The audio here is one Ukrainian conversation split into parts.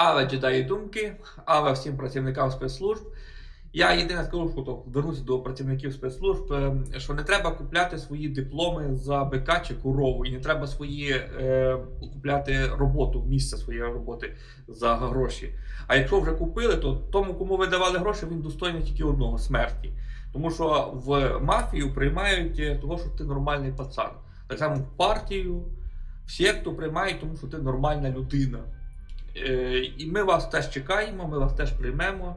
Але джедаї думки, але всім працівникам спецслужб. Я єдине скажу, що вернуся до працівників спецслужб, е, що не треба купляти свої дипломи за БК чи корову, і не треба свої е, купляти роботу, місце своєї роботи за гроші. А якщо вже купили, то тому, кому ви давали гроші, він достойний тільки одного смерті. Тому що в мафію приймають е, того, що ти нормальний пацан. Так само в партію, в секту приймають, тому що ти нормальна людина. Е, І ми вас теж чекаємо, ми вас теж приймемо,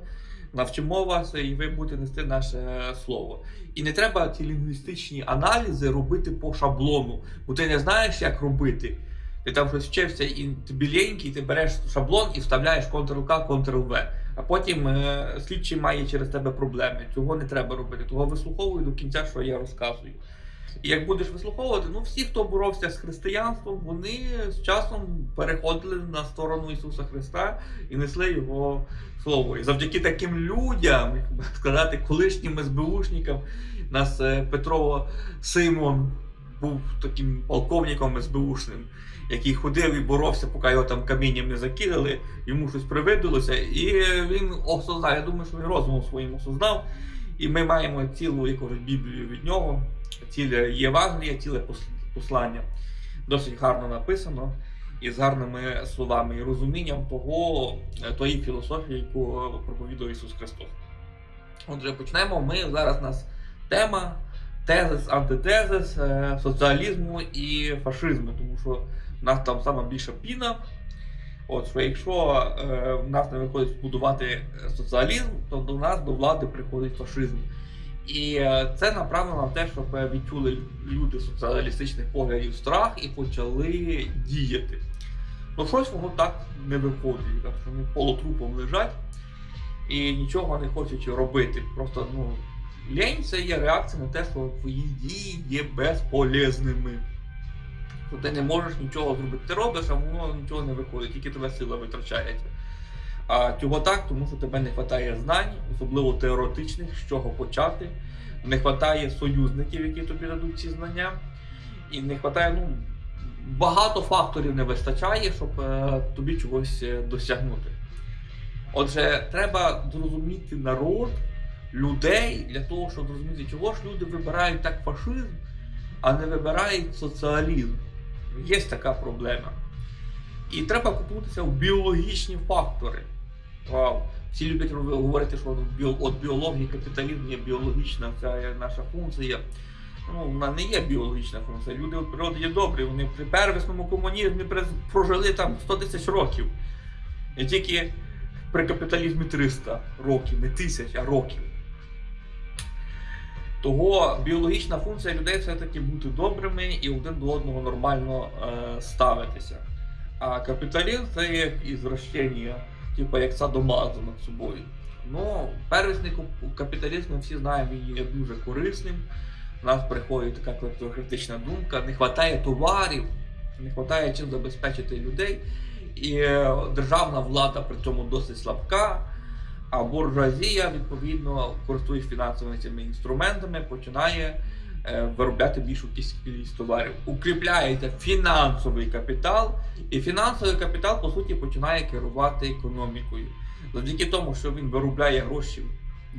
навчимо вас, і ви будете нести наше слово. І не треба ці лінгвістичні аналізи робити по шаблону, бо ти не знаєш, як робити. Ти там щось вчився і ти біленький, ти береш шаблон і вставляєш Ctrl-K, Ctrl-V. А потім е, слідчий має через тебе проблеми. Цього не треба робити. Того вислуховуй до кінця, що я розказую. І як будеш вислуховувати, ну всі, хто боровся з християнством, вони з часом переходили на сторону Ісуса Христа і несли Його Слово. І завдяки таким людям, як би сказати, колишнім СБУшникам, нас е, Петро Симон був таким полковником СБУшним, який ходив і боровся, поки його там камінням не закидали, йому щось привиділося, і він осознав. Я думаю, що він розумом своїм осознав. І ми маємо цілу якусь Біблію від нього, ціле Євангеліє, ціле послання. Досить гарно написано і з гарними словами і розумінням того, е, тої філософії, яку проповідує Ісус Христос. Отже, почнемо. Ми зараз у нас тема тезис, антитезис е, соціалізму і фашизму, тому що в нас там саме більша піна. От що якщо е, в нас не виходить будувати е, соціалізм, то до нас до влади приходить фашизм. І е, це направлено на те, щоб е, відчули люди соціалістичних поглядів страх і почали діяти. Ну щось воно так не виходить, так що вони полутрупом лежать і нічого не хочуть робити. Просто ну, лінь це є реакція на те, що твої дії є безполезними. Що ти не можеш нічого зробити. Ти робиш, а воно нічого не виходить, тільки тебе сила витрачається. А чого так? Тому що тебе не вистачає знань, особливо теоретичних, з чого почати. Не вистачає союзників, які тобі дадуть ці знання. І не вистачає, ну, багато факторів не вистачає, щоб е, тобі чогось е, досягнути. Отже, треба зрозуміти народ, людей для того, щоб зрозуміти, чого ж люди вибирають так фашизм, а не вибирають соціалізм. Є така проблема. І треба купуватися в біологічні фактори. Вау. Всі люблять говорити, що от біологія, капіталізм є біологічна ця наша функція. Ну, вона не є біологічна функція. Люди від природи є добрі. Вони при первісному комунізмі прожили там 100 тисяч років. І тільки при капіталізмі 300 років, не тисяч, а років. Того біологічна функція людей все-таки бути добрими і один до одного нормально е, ставитися. А капіталізм це як ізвращення, типу як садомазо над собою. Ну, первісний кап- капіталізм, ми всі знаємо, він є дуже корисним. У нас приходить така клептократична думка, не вистачає товарів, не вистачає чим забезпечити людей. І е, державна влада при цьому досить слабка. А буржуазія, відповідно, користуючись фінансовими цими інструментами, починає виробляти більшу кількість товарів. Укріпляється фінансовий капітал, і фінансовий капітал, по суті, починає керувати економікою. Завдяки тому, що він виробляє гроші,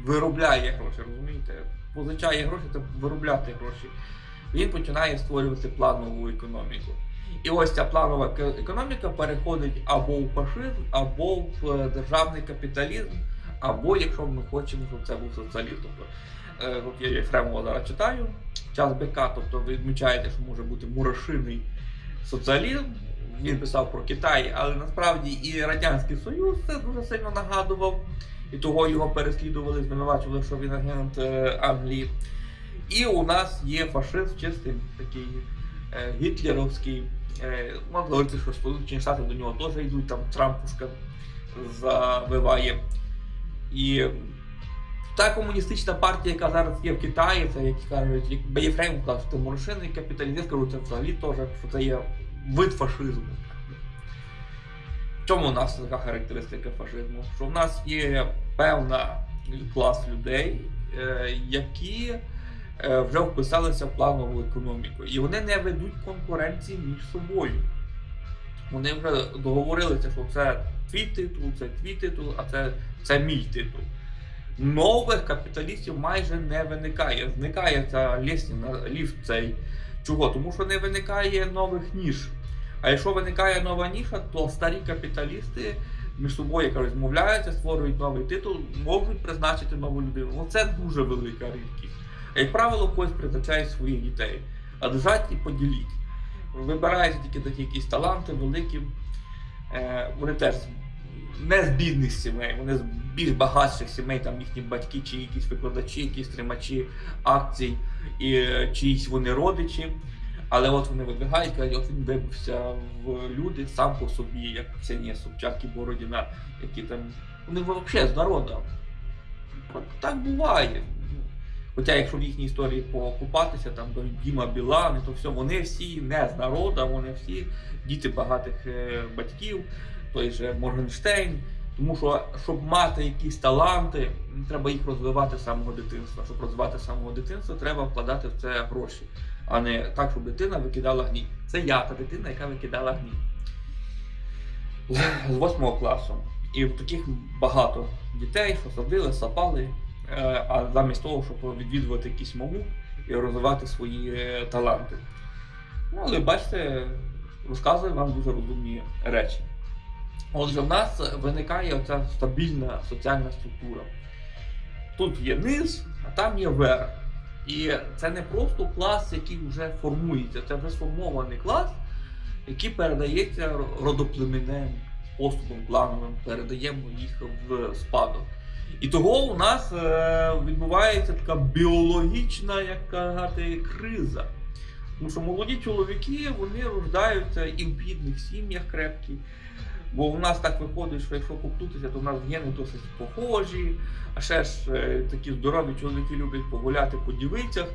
виробляє гроші, розумієте? Позичає гроші, це виробляти гроші. Він починає створювати планову економіку. І ось ця планова економіка переходить або в фашизм, або в е, державний капіталізм, або якщо ми хочемо, щоб це був соціалізм. Е, от я Єфремова зараз читаю, час БК, тобто ви відмічаєте, що може бути мурашиний соціалізм. Він писав про Китай, але насправді і Радянський Союз це дуже сильно нагадував, і того його переслідували, звинувачували, що він агент е, Англії. І у нас є фашизм чистий такий е, гітлерівський. Е, можна говорити, що Сполучені Штати до нього теж йдуть, там Трампушка завиває. І та комуністична партія, яка зараз є в Китаї, це як кажуть, Бейфрейм казав, що це капіталізм, я скажу, це взагалі теж, що це є вид фашизму. В чому у нас така характеристика фашизму? Що в нас є певна клас людей, е, які е, вже вписалися в планову економіку. І вони не ведуть конкуренції між собою. Вони вже договорилися, що це твій титул, це твій титул, а це, це мій титул. Нових капіталістів майже не виникає. Зникає ця лісня, ліфт цей. Чого? Тому що не виникає нових ніж. А якщо виникає нова ніша, то старі капіталісти між собою яка розмовляються, створюють новий титул, можуть призначити нову людину. Ну це дуже велика рідкість. Як правило, когось призначають своїх дітей. А держать і поділіть. Вибираються тільки такі якісь таланти великі. Е, вони теж не з бідних сімей, вони з більш багатших сімей, там їхні батьки, чи якісь викладачі, якісь тримачі акцій, і е, чиїсь вони родичі. Але от вони вибігають, кажуть, от він вибився в люди сам по собі, як Ксенія Собчак і Бородіна, які там. Вони взагалі з народу. Так буває. Хоча, якщо в їхній історії покупатися, там до Діма Білан, то все, вони всі не з народу, вони всі діти багатих е, батьків, той же Моргенштейн. Тому що, щоб мати якісь таланти, треба їх розвивати з самого дитинства. Щоб розвивати з самого дитинства, треба вкладати в це гроші, а не так, щоб дитина викидала гній. Це я, та дитина, яка викидала гній. З восьмого класу. І таких багато дітей, що садили, сапали, е, а замість того, щоб відвідувати якісь мову і розвивати свої е, таланти. Ну, але бачите, розказую вам дуже розумні речі. Отже, в нас виникає оця стабільна соціальна структура. Тут є низ, а там є верх. І це не просто клас, який вже формується, це вже сформований клас, який передається родоплеменем, способом плановим, передаємо їх в спадок. І того у нас е, відбувається така біологічна, як казати, криза. Тому що молоді чоловіки вони рождаються і в бідних сім'ях крепких. Бо у нас так виходить, що якщо коптутися, то в нас гени досить похожі, а ще ж е, такі здорові чоловіки люблять погуляти по дівицях.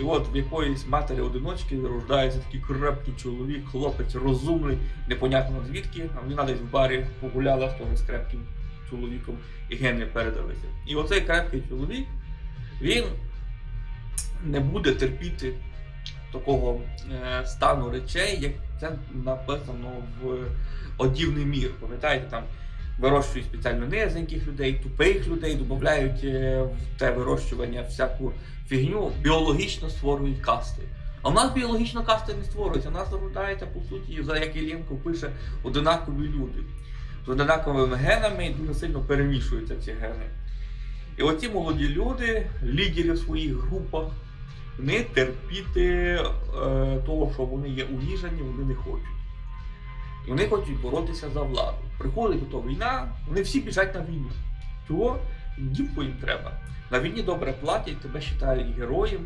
І от в якоїсь матері-одиночки рождається такий крепкий чоловік, хлопець розумний, непонятно звідки, вона десь в барі погуляла з того з крепким чоловіком, і гени передалися. І оцей крепкий чоловік, він не буде терпіти такого е, стану речей, як це написано в одівний мір. Пам'ятаєте, там вирощують спеціально низеньких людей, тупих людей, додають е, в те вирощування всяку фігню, біологічно створюють касти. А в нас біологічно касти не створюються. У нас зарождається, по суті, за як Іллєнко пише, одинакові люди. З одинаковими генами дуже сильно перемішуються ці гени. І оці молоді люди, лідери в своїх групах, не терпіти е, того, що вони є уніжені, вони не хочуть. І вони хочуть боротися за владу. Приходить то війна, вони всі біжать на війну. Чого? Дівку їм треба. На війні добре платять, тебе вважають героєм.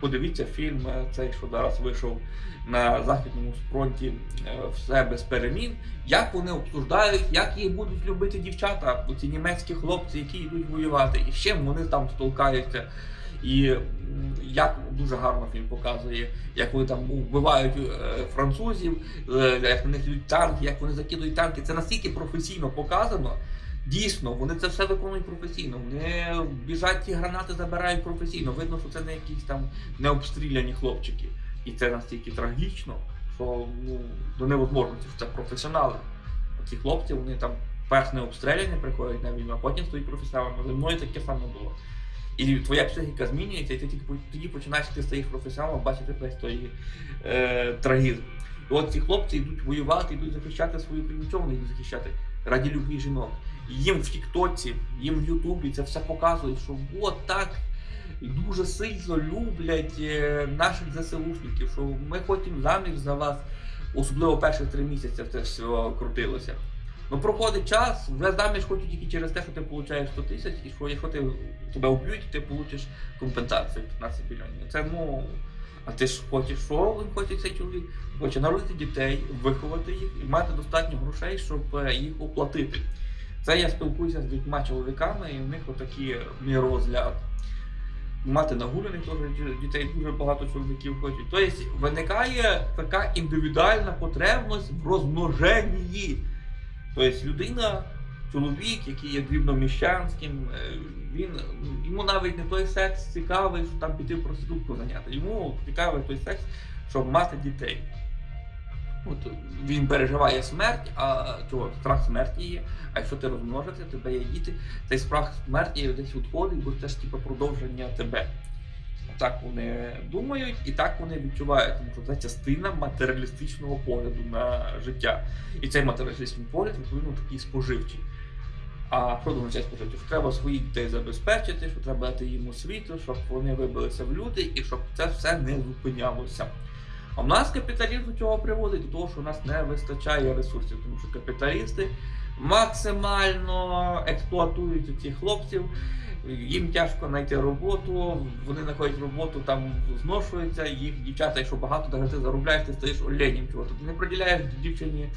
Подивіться фільм, е, цей, що зараз вийшов на Західному фронті е, все без перемін. Як вони обсуждають, як їх будуть любити дівчата, ці німецькі хлопці, які йдуть воювати, і з чим вони там столкаються. І як дуже гарно фільм показує, як вони там вбивають е, французів, е, як на них йдуть танки, як вони закидують танки. Це настільки професійно показано. Дійсно, вони це все виконують професійно. Вони біжать ті гранати, забирають професійно. Видно, що це не якісь там необстріляні хлопчики. І це настільки трагічно, що ну, до невозможності, що це професіонали. Ці хлопці, вони там перш не обстріляні, приходять на війну, а потім стають професіоналами. Зі мною таке саме було. І твоя психіка змінюється, і ти тільки тоді починаєш ти стаєш професіоналом, бачити весь той е, трагізм. І от ці хлопці йдуть воювати, йдуть захищати свою вони йдуть захищати? Раді любві жінок. Їм в Тіктоці, їм в Ютубі це все показують, що от так дуже сильно люблять е, наших ЗСУшників, що ми хочемо заміж за вас, особливо перші три місяці це все крутилося. Ну проходить час, вже заміж хочуть тільки через те, що ти отримуєш 100 тисяч, і що якщо ти тебе вб'ють, ти отримаєш компенсацію 15 мільйонів. Це ну. А ти ж хочеш, що хоче цей чоловік? Хоче народити дітей, виховати їх і мати достатньо грошей, щоб е, їх оплатити. Це я спілкуюся з дітьма чоловіками, і в них отакі мій розгляд. Мати нагуляних дітей дуже багато чоловіків хочуть. Тобто виникає така індивідуальна потребність в розмноженні. Тобто людина, чоловік, який є дрібноміщанським, е, він йому навіть не той секс цікавий, що там піти проститутку зайняти. Йому цікавий той секс, щоб мати дітей. От він переживає смерть, а чого страх смерті є. А якщо ти розмножити, тебе є діти, цей страх смерті десь відходить, бо це ж типу продовження тебе. Так вони думають і так вони відчувають, тому що це частина матеріалістичного погляду на життя. І цей матеріалістичний погляд відповідно такий споживчий. А що означає споживчий? Що треба своїх дітей забезпечити, що треба дати їм освіту, щоб вони вибилися в люди і щоб це все не зупинялося. А в нас капіталізм до чого приводить? До того, що у нас не вистачає ресурсів, тому що капіталісти максимально експлуатують цих хлопців, їм тяжко знайти роботу, вони знаходять роботу, там зношуються, їх дівчата, якщо багато, навіть ти заробляєш, ти стаєш оленем чого. Ти не приділяєш дівчині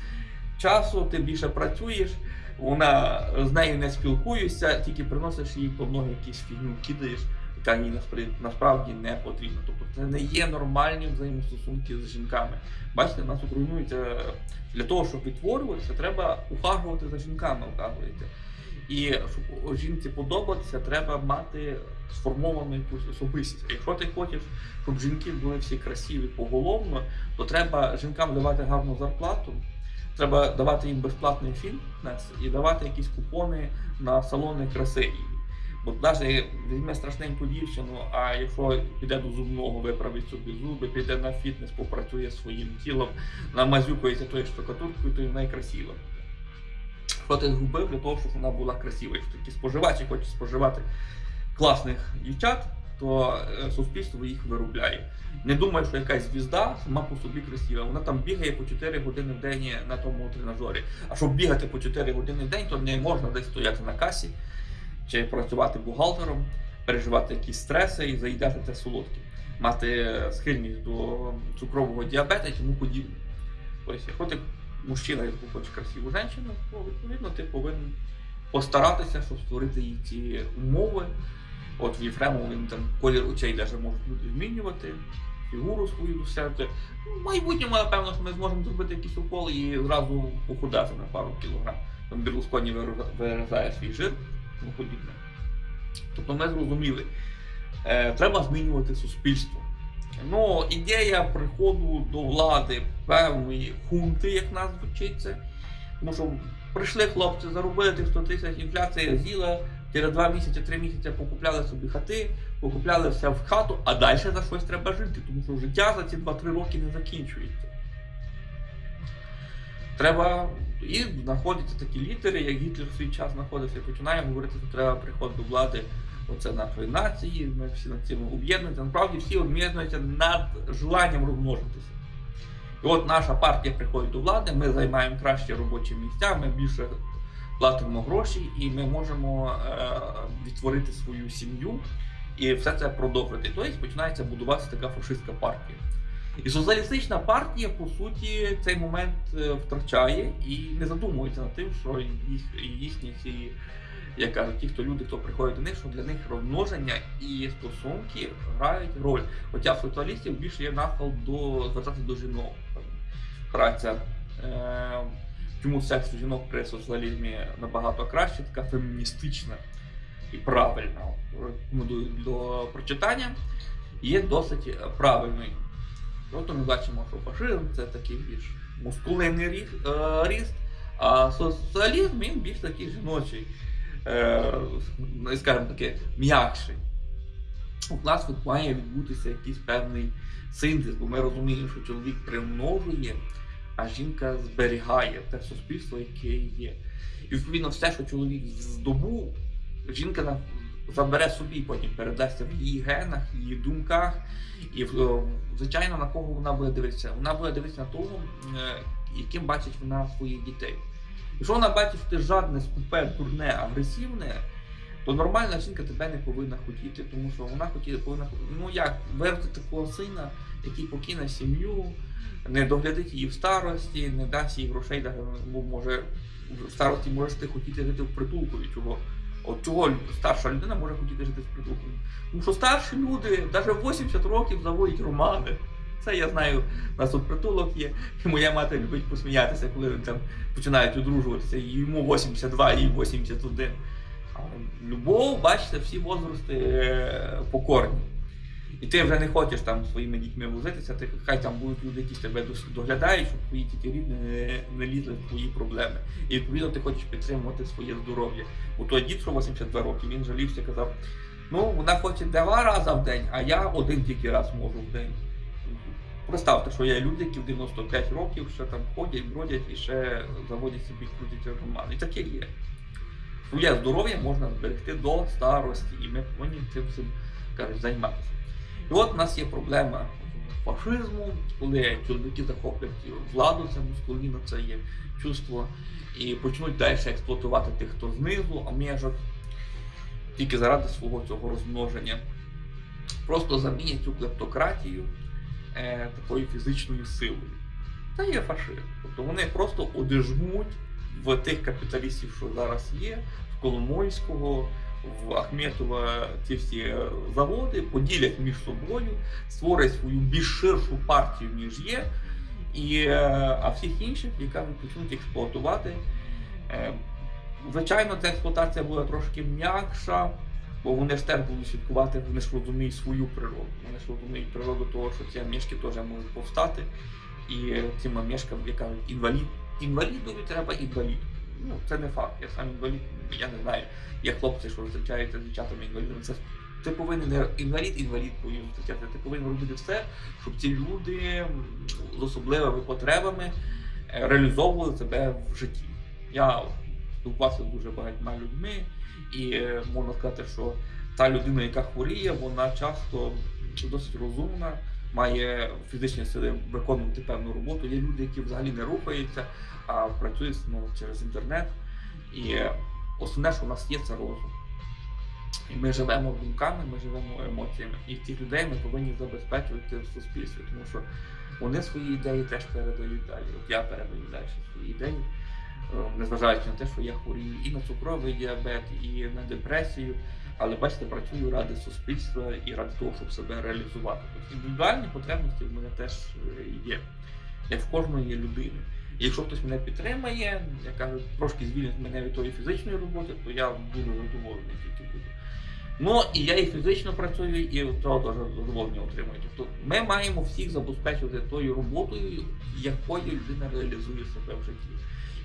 часу, ти більше працюєш, вона з нею не спілкуєшся, тільки приносиш їй по ноги якісь фігню, кидаєш яка їй насправді не потрібна. Тобто це не є нормальні взаємостосунки з жінками. Бачите, нас руйнується для того, щоб відтворюватися, треба ухажувати за жінками, оказується. І щоб жінці подобатися, треба мати сформовану якусь особистість. Якщо ти хочеш, щоб жінки були всі красиві поголовно, то треба жінкам давати гарну зарплату. Треба давати їм безплатний фітнес і давати якісь купони на салони краси. Бо навіть візьме страшненьку дівчину, а якщо піде до зубного, виправить собі зуби, піде на фітнес, попрацює своїм тілом, намазюкається тою штукатуркою, то й найкрасиво. Що ти згубив для того, щоб вона була красива? Якщо такі споживачі хочуть споживати класних дівчат, то е, суспільство їх виробляє. Не думаю, що якась звізда сама по собі красива. Вона там бігає по 4 години в день на тому тренажері. А щоб бігати по 4 години в день, то не можна десь стояти на касі чи працювати бухгалтером, переживати якісь стреси і заїдати те солодке, мати схильність до цукрового діабета і тому подібне. Тобто, якщо ти мужчина, який хоче красиву жінку, то відповідно ти повинен постаратися, щоб створити їй ці умови. От в Єфремову він там колір очей навіть можуть люди змінювати, фігуру свою досягти. Ну, В майбутньому, напевно, що ми зможемо зробити якийсь укол і зразу похудати на пару кілограм. Там Берлусконі виражає свій жир тому подібне. Тобто ми зрозуміли, е, треба змінювати суспільство. Ну, ідея приходу до влади певної хунти, як нас звучить це. Тому що прийшли хлопці, заробили 100 тисяч, інфляція з'їла, через 2 місяці, 3 місяці покупляли собі хати, покупляли все в хату, а далі за щось треба жити, тому що життя за ці 2-3 роки не закінчується. Треба і знаходяться такі лідери, як Гітлер в свій час знаходився, і починає говорити, що треба приход до влади оце нашої нації, ми всі над цим об'єднуються. Насправді всі об'єднуються над желанням розмножитися. І от наша партія приходить до влади, ми займаємо кращі робочі місця, ми більше платимо гроші і ми можемо е, відтворити свою сім'ю і все це продовжити. Тобто починається будуватися така фашистська партія. І соціалістична партія, по суті, цей момент е, втрачає і не задумується над тим, що їх, їхні ці, як кажуть, ті, хто люди, хто приходить до них, що для них розмноження і стосунки грають роль. Хоча в соціалістів більше є нахил до звертати до жінок. Праця. Е, чому секс у жінок при соціалізмі набагато краще, така феміністична і правильна. Рекомендую до прочитання. Є досить правильною. Тобто ми бачимо, що фашизм це такий більш мускулинний ріст, е, а соціалізм він більш такий жіночий, ну, скажімо таке, м'якший. У нас має відбутися якийсь певний синтез, бо ми розуміємо, що чоловік примножує, а жінка зберігає те суспільство, яке є. І відповідно все, що чоловік здобув, жінка забере собі, потім передасться в її генах, її думках. І в- звичайно, на кого вона буде дивитися? Вона буде дивитися на того, е, яким бачить вона своїх дітей. Якщо вона бачить, ти жадне, скупе, дурне, агресивне, то нормальна жінка тебе не повинна хотіти, тому що вона хотіла, повинна ну як виростити такого сина, який покине сім'ю, не доглядить її в старості, не дасть їй грошей, ну, може в старості можеш ти хотіти жити в притулку від чого. От чого старша людина може хотіти жити з притулком? Тому що старші люди навіть 80 років заводять романи. Це я знаю, у нас тут притулок є, і моя мати любить посміятися, коли вони там починають одружуватися, і йому 82, їй 81. Любов, бачите, всі возрасти е, покорні. І ти вже не хочеш там своїми дітьми возитися, ти хай там будуть люди, які тебе доглядають, щоб твої діти рідні не, не лізли в твої проблеми. І відповідно ти хочеш підтримувати своє здоров'я. У той дід, що 82 роки, він жалівся, казав: ну, вона хоче два рази в день, а я один тільки раз можу в день. Представте, що є люди, які в 95 років ще там ходять, бродять і ще заводять собі крутять роман. І таке є. Своє здоров'я можна зберегти до старості, і ми повинні цим всім кажуть, займатися. І от у нас є проблема фашизму, коли чоловіки захоплять владу, це мускуліна, це є чувство, і почнуть далі експлуатувати тих, хто знизу, а тільки заради свого цього розмноження. Просто замінять цю клептократію е, такою фізичною силою. Це є фашизм. Тобто вони просто одержмуть в тих капіталістів, що зараз є, в Коломойського, в Ахметова ці всі е, заводи, поділять між собою, створять свою більш ширшу партію, ніж є. І, е, а всіх інших, яка почнуть експлуатувати. Е, Звичайно, ця експлуатація буде трошки м'якша, бо вони ж теж будуть слідкувати, вони ж розуміють свою природу. Вони ж розуміють природу того, що ці мішки теж можуть повстати. І цим мішкам, як кажуть, інвалід. Інвалідові треба інвалід. Ну, це не факт. Я сам інвалід, я не знаю. Є хлопці, що зустрічаються з дівчатами інвалідами. Це ти повинен не інвалід інвалідкою зустрічати. Ти повинен робити все, щоб ці люди з особливими потребами е, реалізовували себе в житті. Я спілкувався дуже багатьма людьми, і е, можна сказати, що та людина, яка хворіє, вона часто досить розумна, має фізичні сили виконувати певну роботу. Є люди, які взагалі не рухаються, а працюють ну, через інтернет. І основне, що в нас є, це розум. І ми живемо думками, ми живемо емоціями. І цих людей ми повинні забезпечувати в суспільстві, тому що вони свої ідеї теж передають далі. От я передаю далі свої ідеї, незважаючи на те, що я хворію і на цукровий діабет, і на депресію. Але бачите, працюю ради суспільства і ради того, щоб себе реалізувати. Тобто індивідуальні потребності в мене теж е, є, як в кожної людини. Якщо хтось мене підтримає, я кажу, трошки звільнить мене від тої фізичної роботи, то я буду задоволений тільки буду. Ну і я і фізично працюю, і задоволення отримую. Тобто ми маємо всіх забезпечувати тою роботою, якою людина реалізує себе в житті.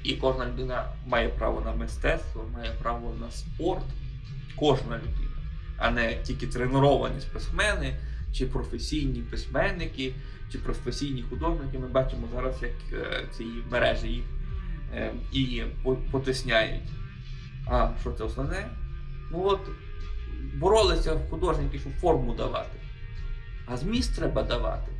І кожна людина має право на мистецтво, має право на спорт, кожна людина, а не тільки треновані спортсмени, чи професійні письменники, чи професійні художники. Ми бачимо зараз, як е, ці мережі їх е, і по- потисняють. А що це основне? Ну от боролися художники, щоб форму давати. А зміст треба давати.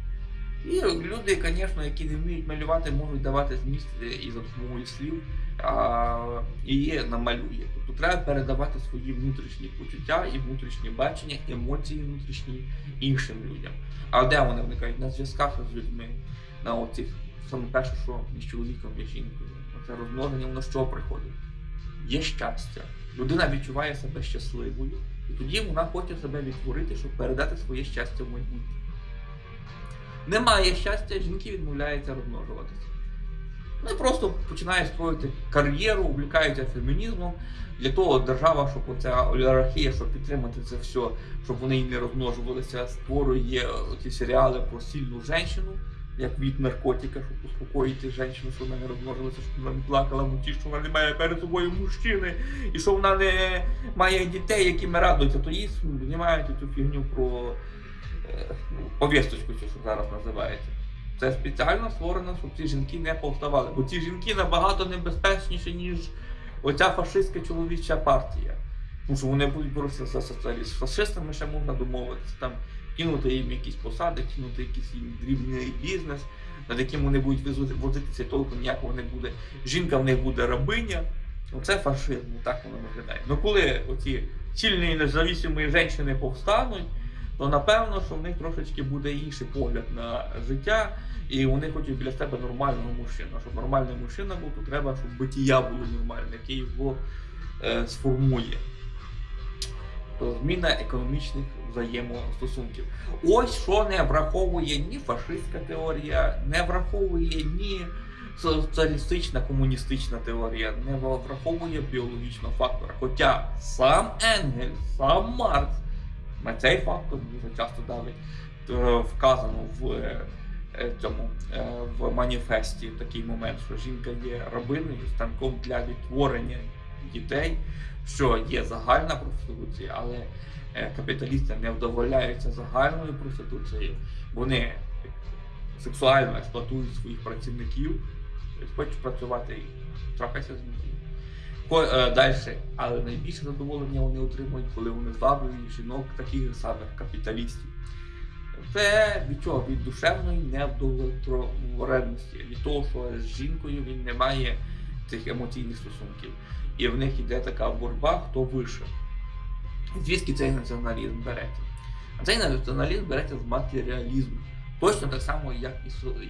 І люди, звісно, які не вміють малювати, можуть давати зміст е, і за допомогою слів, а її намалює. Тобто треба передавати свої внутрішні почуття і внутрішні бачення, емоції внутрішні іншим людям. А де вони виникають? На зв'язках з людьми, на оцих саме перше, що між чоловіком і жінкою. Це розмноження, воно чого приходить? Є щастя. Людина відчуває себе щасливою, і тоді вона хоче себе відтворити, щоб передати своє щастя в майбутнє. Немає щастя, жінки відмовляються розмножуватися. Вони просто починають строїти кар'єру, увлікаються фемінізмом. Для того держава, щоб оця олігархія, щоб підтримати це все, щоб вони і не розмножувалися, створює ці серіали про сильну жінку, як від наркотика, щоб успокоїти жінку, що вона не розмножилася, щоб вона не плакала муті, що вона не має перед собою мужчини, і що вона не має дітей, яким радуються, то їй знімають цю фігню про е, повісточку, що зараз називається. Це спеціально створено, щоб ці жінки не повставали. Бо ці жінки набагато небезпечніші, ніж оця фашистська чоловіча партія. Тому що вони будуть боротися за. З фашистами ще можна домовитися, там кинути їм якісь посади, кинути якийсь їм дрібний бізнес, над яким вони будуть возитися, толку ніякого не буде. Жінка в них буде рабиня. Оце фашизм, так воно виглядає. Ну коли оці сильні независимі жінки повстануть, то напевно, що в них трошечки буде інший погляд на життя, і вони хочуть біля себе нормального мужчину. Щоб нормальний мужчина був, то треба, щоб битія було нормальне, яке його е, сформує. Зміна економічних взаємостосунків. Ось що не враховує ні фашистська теорія, не враховує ні соціалістична комуністична теорія, не враховує біологічного фактора. Хоча сам Енгельс, сам Маркс на цей фактор дуже часто давить. Е, Вказано в е, е, цьому в маніфесті такий момент, що жінка є рабиною, станком для відтворення дітей, що є загальна проституція, але е, капіталісти не вдоволяються загальною проституцією. Вони сексуально експлуатують своїх працівників, тобто хочуть працювати і трапляться з ними. Е, Далі, але найбільше задоволення вони отримують, коли вони зваблюють жінок таких самих капіталістів. Це від чого? Від душевної невдовлетвореності, від того, що з жінкою він не має цих емоційних стосунків. І в них йде така боротьба, хто вище. Звідки цей націоналізм береться? А цей націоналізм береться з матеріалізму. Точно так само, як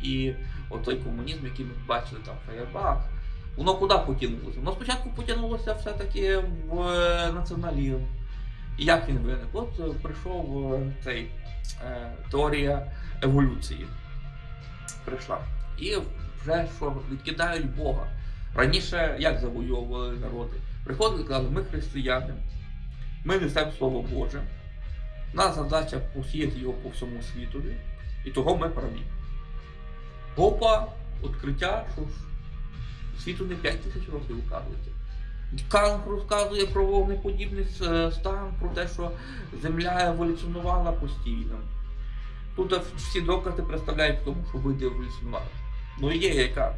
і, і отой комунізм, який ми бачили там Феєрбах. Воно куди потягнулося? Воно спочатку потягнулося все-таки в е, націоналізм. І як він виник? От е, прийшов е, цей теорія еволюції. Прийшла. І вже що відкидають Бога. Раніше як завойовували народи? Приходили і казали, ми християни, ми несемо Слово Боже. Нас задача посіяти його по всьому світові, і того ми праві. Опа, відкриття, що ж світу не 5 тисяч років указується. Кант розказує про вогнеподібний стан, про те, що Земля еволюціонувала постійно. Тут всі докази представляють тому, що види еволюціонували. Ну ідея яка?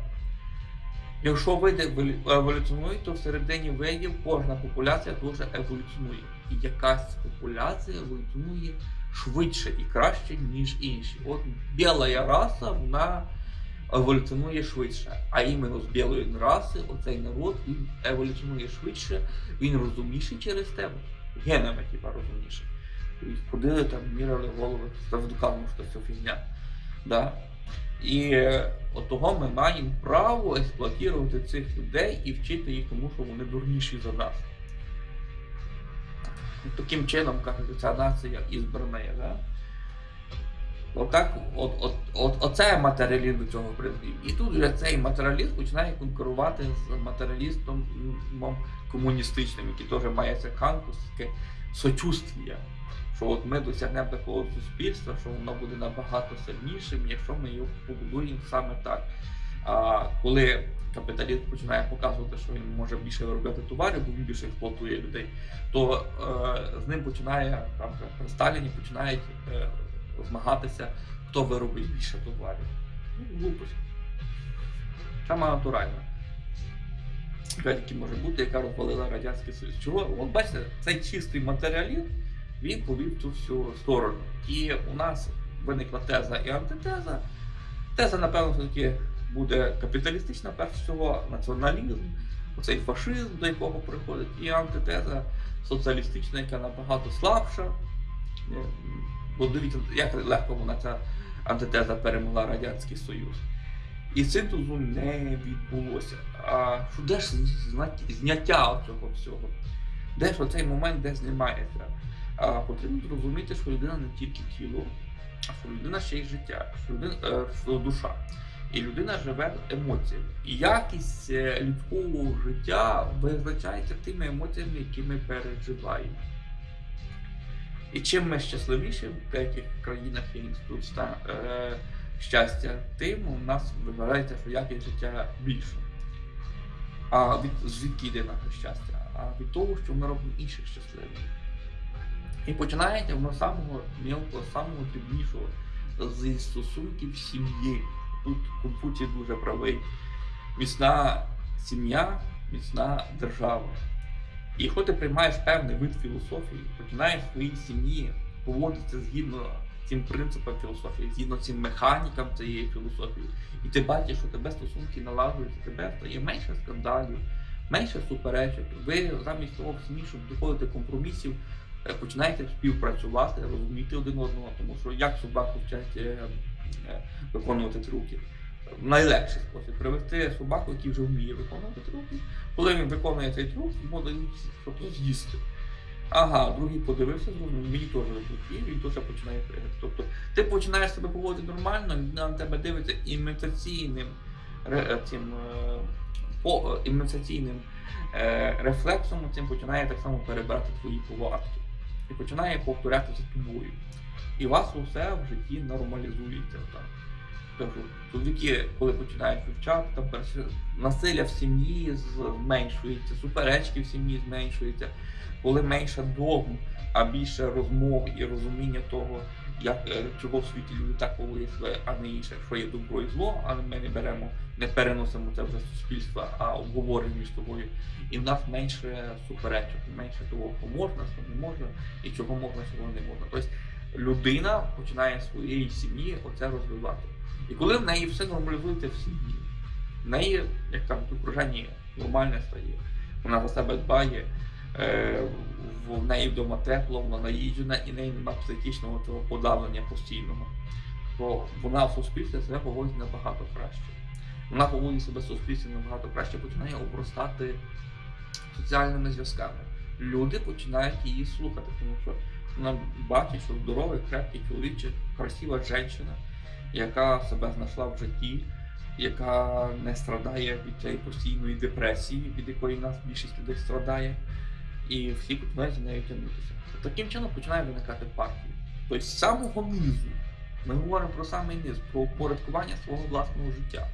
Якщо види еволю- еволюціонують, то всередині видів кожна популяція дуже еволюціонує. І якась популяція еволюціонує швидше і краще, ніж інші. От біла раса, вона еволюціонує швидше. А іменно з білої раси оцей народ він еволюціонує швидше, він розумніший через тебе. Генами, типа, розумніший. Тобто Ходили там, міряли голови, це доказано, що це фігня. Да? І е, от того ми маємо право експлуатувати цих людей і вчити їх тому, що вони дурніші за нас. Таким чином, кажуть, ця нація ізбрана. Да? Отак, от, от, от, оце матеріалізм до цього призвів. І тут вже цей матеріалізм починає конкурувати з матеріалістом комуністичним, який теж має це кантовське сочувствія. Що от ми досягнемо такого суспільства, що воно буде набагато сильнішим, якщо ми його побудуємо саме так. А коли капіталіст починає показувати, що він може більше виробляти товарів, бо він більше експлуатує людей, то е, з ним починає там при Сталіні починають е, змагатися, хто виробить більше товарів. Ну, глупость. Саме натуральна. Яка може бути, яка розвалила Радянський Союз. Чого? От бачите, цей чистий матеріалізм він повів цю всю сторону. І у нас виникла теза і антитеза. Теза, напевно, все-таки буде капіталістична, перш всього, націоналізм, оцей фашизм, до якого приходить, і антитеза соціалістична, яка набагато слабша. Е, Бо дивіться, як легко вона ця антитеза перемогла Радянський Союз. І синтезу не відбулося. А що де ж зняття цього всього? Де ж оцей момент, де знімається? А потрібно зрозуміти, що людина не тільки тіло, а що людина ще й життя, що людина е, що душа. І людина живе емоціями. І якість е, людського життя визначається тими емоціями, які ми переживаємо. І чим ми щасливіші в деяких країнах є інститут е, щастя, тим у нас вважається, що якість життя більша. А від звідки йде наше щастя? А від того, що ми робимо інших щасливими. І починається воно самого мілкого, самого дрібнішого зі стосунків сім'ї. Тут Конфуцій дуже правий. Міцна сім'я, міцна держава. І якщо ти приймаєш певний вид філософії, починаєш в своїй сім'ї поводитися згідно цим принципам філософії, згідно цим механікам цієї філософії, і ти бачиш, що тебе стосунки налагодуються, тебе стає менше скандалів, менше суперечок. Ви замість того сім'ї, щоб доходити компромісів, е, починаєте співпрацювати, розуміти один одного, тому що як собаку вчать е, е, виконувати трюки. Найлегший спосіб привести собаку, який вже вміє виконувати трюки. Коли він виконує цей трюк, йому дають тобто з'їсти. Ага, другий подивився, зрозумів, мені теж і він теж починає пригати. Тобто ти починаєш себе поводити нормально, він на тебе дивиться імітаційним цим, по, імітаційним рефлексом, цим починає так само перебирати твої повадки. І починає повторяти за тобою. І у вас усе в житті нормалізується. Там. Тобто, чоловіки, коли починають вивчати, там насилля в сім'ї зменшується, суперечки в сім'ї зменшуються, коли менше догм, а більше розмов і розуміння того, як е, чого в світі люди так поводять а не інше, що є добро і зло, але ми не беремо, не переносимо це вже з суспільства, а обговорюємо між собою. І в нас менше суперечок, менше того, що можна, що не можна, і чого можна, чого не можна. Тобто людина починає з своєї сім'ї оце розвивати. І коли в неї все нормалізується в сім'ї, в неї, як там в окруженні нормальне стає, вона за себе дбає, е, в неї вдома тепло, вона наїджена, і неї немає психічного цього подавлення постійного, то вона в суспільстві себе поводить набагато краще. Вона поводить себе в суспільстві набагато краще, починає обростати соціальними зв'язками. Люди починають її слухати, тому що вона бачить, що здоровий, крепкий чоловік чи красива жінка, яка себе знайшла в житті, яка не страдає від цієї постійної депресії, від якої нас більшість людей страдає, і всі починають за нею тягнутися. Таким чином починає виникати партія. Тобто з самого низу ми говоримо про самий низ, про упорядкування свого власного життя,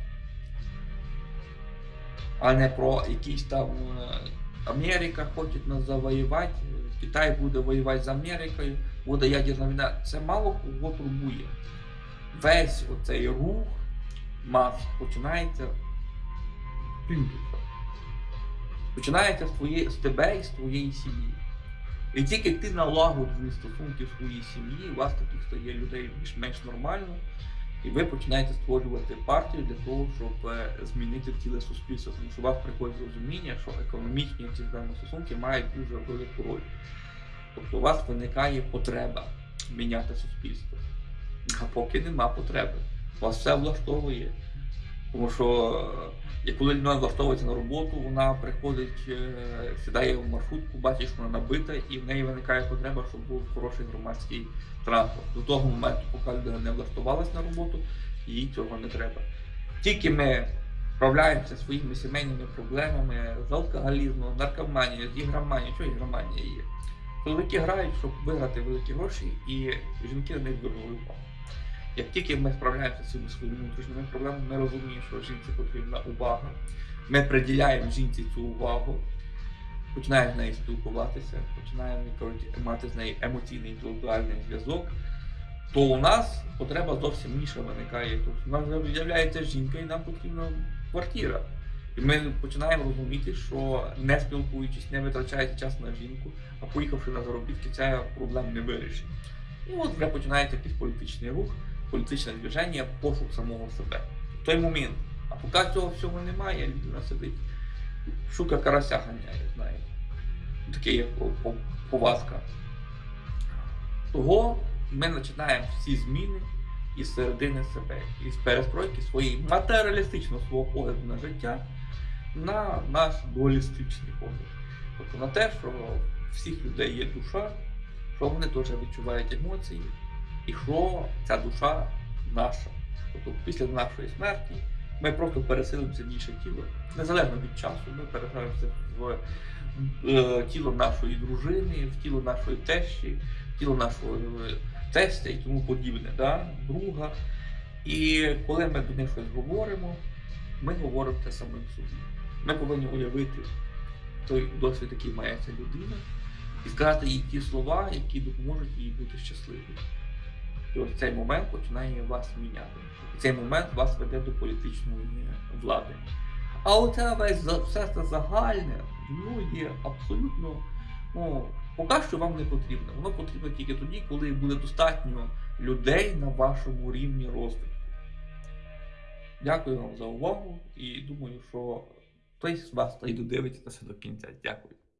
а не про якісь там е, Америка хоче нас завоювати, Китай буде воювати з Америкою, буде ядерна війна. Це мало кого турбує. Весь оцей рух мас починається з плінтуса. Починається з, твоєї, з тебе і з твоєї сім'ї. І тільки ти налагоджуєш стосунки в своїй сім'ї, у вас таких стає людей більш-менш нормально, і ви починаєте створювати партію для того, щоб е, змінити ціле суспільство. Тому що у вас приходить розуміння, що економічні ці стосунки мають дуже велику роль. Тобто у вас виникає потреба міняти суспільство. А поки нема потреби. Вас все влаштовує. Тому що е, коли людина влаштовується на роботу, вона приходить, е, сідає в маршрутку, бачить, що вона набита, і в неї виникає потреба, щоб був хороший громадський транспорт. До того моменту, поки людина не влаштувалась на роботу, їй цього не треба. Тільки ми справляємося своїми сімейними проблемами з алкоголізмом, наркоманією, з ігроманією, що ігроманія є. Чоловіки грають, щоб виграти великі гроші, і жінки на них звернули увагу. Як тільки ми справляємося з цими своїми внутрішніми проблемами, ми розуміємо, що жінці потрібна увага. Ми приділяємо жінці цю увагу, починаємо з нею спілкуватися, починаємо мати з нею емоційний інтелектуальний зв'язок, то у нас потреба зовсім інша виникає. Тобто у нас з'являється жінка і нам потрібна квартира. І ми починаємо розуміти, що не спілкуючись, не витрачаючи час на жінку, а поїхавши на заробітки, ця проблем не вирішить. І от вже починається якийсь політичний рух, політичне движення, пошук самого себе. В той момент. А поки цього всього немає, людина сидить, шука карася ганяє, знаєте. Таке є повазка. Того ми починаємо всі зміни із середини себе, із перестройки своєї матеріалістичного свого погляду на життя на наш дуалістичний погляд. Тобто на те, що всіх людей є душа, що вони теж відчувають емоції, і що ця душа наша. Тобто після нашої смерті ми просто переселимося в інше тіло. Незалежно від часу, ми переселимося в е, тіло нашої дружини, в тіло нашої тещі, в тіло нашого е, тестя і тому подібне, да? друга. І коли ми до них щось говоримо, ми говоримо те самим собі. Ми повинні уявити той досвід, який має ця людина, і сказати їй ті слова, які допоможуть їй бути щасливою. І ось цей момент починає вас міняти. І цей момент вас веде до політичної влади. А оце весь все це загальне, воно є абсолютно, ну, поки що вам не потрібно. Воно потрібно тільки тоді, коли буде достатньо людей на вашому рівні розвитку. Дякую вам за увагу і думаю, що хтось з вас та й додивиться до кінця. Дякую.